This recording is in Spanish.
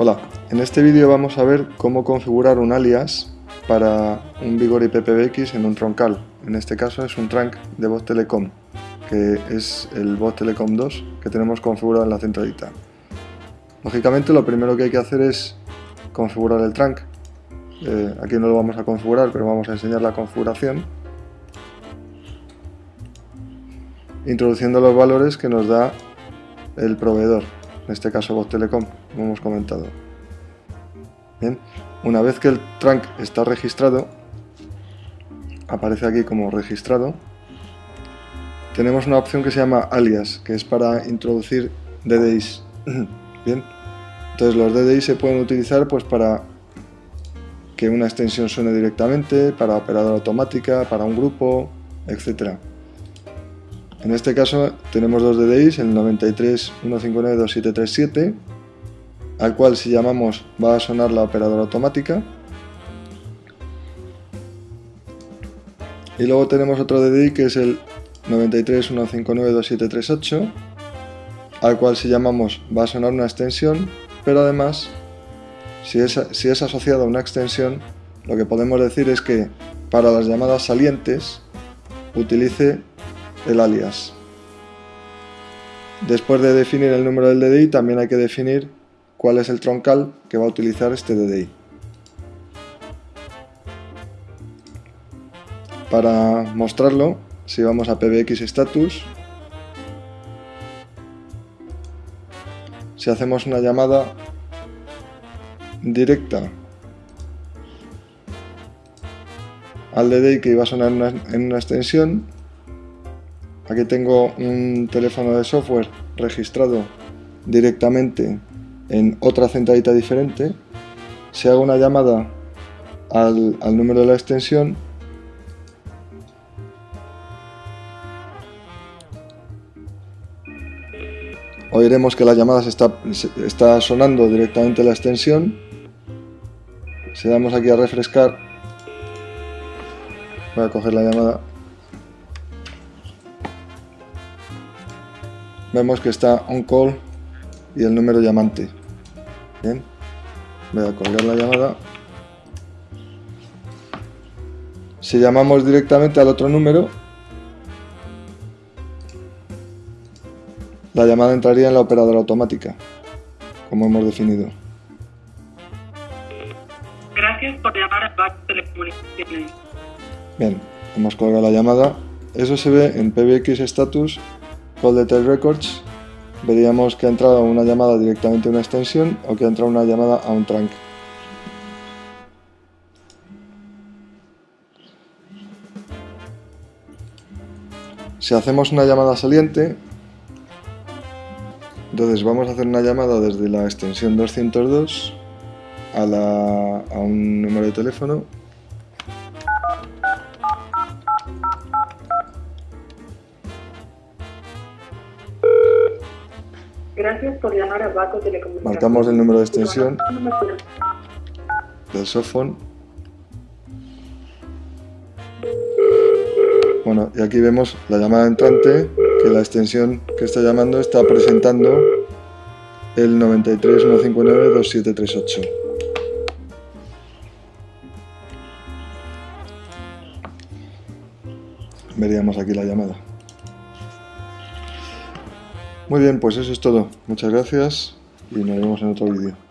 Hola, en este vídeo vamos a ver cómo configurar un alias para un Vigor IP PBX en un troncal. En este caso es un trunk de voz Telecom, que es el voz Telecom 2 que tenemos configurado en la centralita. Lógicamente lo primero que hay que hacer es configurar el trunk. Eh, aquí no lo vamos a configurar, pero vamos a enseñar la configuración. Introduciendo los valores que nos da el proveedor en este caso Voz Telecom, como hemos comentado. Bien, una vez que el trunk está registrado, aparece aquí como registrado, tenemos una opción que se llama alias, que es para introducir DDIs. Bien, entonces los DDIs se pueden utilizar pues para que una extensión suene directamente, para operadora automática, para un grupo, etcétera. En este caso tenemos dos DDIs, el 93.159.2737, al cual si llamamos va a sonar la operadora automática. Y luego tenemos otro DDI que es el 93.159.2738, al cual si llamamos va a sonar una extensión, pero además si es, si es asociado a una extensión, lo que podemos decir es que para las llamadas salientes utilice el alias. Después de definir el número del DDI, también hay que definir cuál es el troncal que va a utilizar este DDI. Para mostrarlo, si vamos a PBX Status, si hacemos una llamada directa al DDI que iba a sonar en una extensión, Aquí tengo un teléfono de software registrado directamente en otra centralita diferente. Si hago una llamada al, número de la extensión, oiremos que la llamada se está, está sonando directamente la extensión. Si damos aquí a refrescar, voy a coger la llamada vemos que está on call y el número llamante. Bien, voy a colgar la llamada. Si llamamos directamente al otro número, la llamada entraría en la operadora automática, como hemos definido. Gracias por llamar a Back Telecomunicaciones. Bien, hemos colgado la llamada. Eso se ve en PBX Status Call Detail Records veríamos que ha entrado una llamada directamente a una extensión o que ha entrado una llamada a un trunk. Si hacemos una llamada saliente, entonces vamos a hacer una llamada desde la extensión 202 a, a un número de teléfono Gracias por llamar a Baco Telecomunicaciones. Marcamos el número de extensión del softphone. Bueno, y aquí vemos la llamada entrante, que la extensión que está llamando está presentando el 93.159.2738. Veríamos aquí la llamada. Muy bien, pues eso es todo. Muchas gracias y nos vemos en otro vídeo.